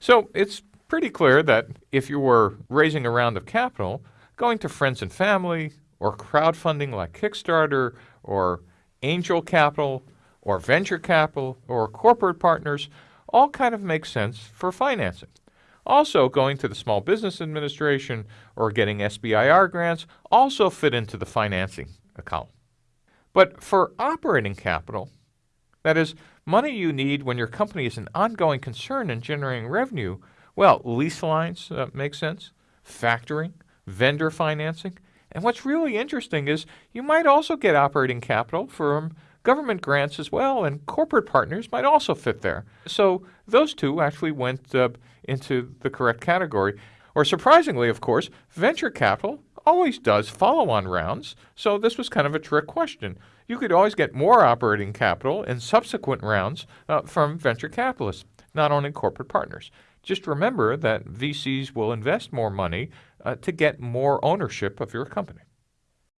So it's pretty clear that if you were raising a round of capital, going to friends and family, or crowdfunding like Kickstarter, or angel capital, or venture capital, or corporate partners, all kind of make sense for financing. Also, going to the Small Business Administration or getting SBIR grants also fit into the financing column. But for operating capital, that is, money you need when your company is an ongoing concern in generating revenue, well, lease lines uh, make sense, factoring, vendor financing, and what's really interesting is you might also get operating capital from government grants as well, and corporate partners might also fit there. So those two actually went uh, into the correct category. Or surprisingly, of course, venture capital always does follow on rounds, so this was kind of a trick question. You could always get more operating capital in subsequent rounds uh, from venture capitalists, not only corporate partners. Just remember that VCs will invest more money uh, to get more ownership of your company.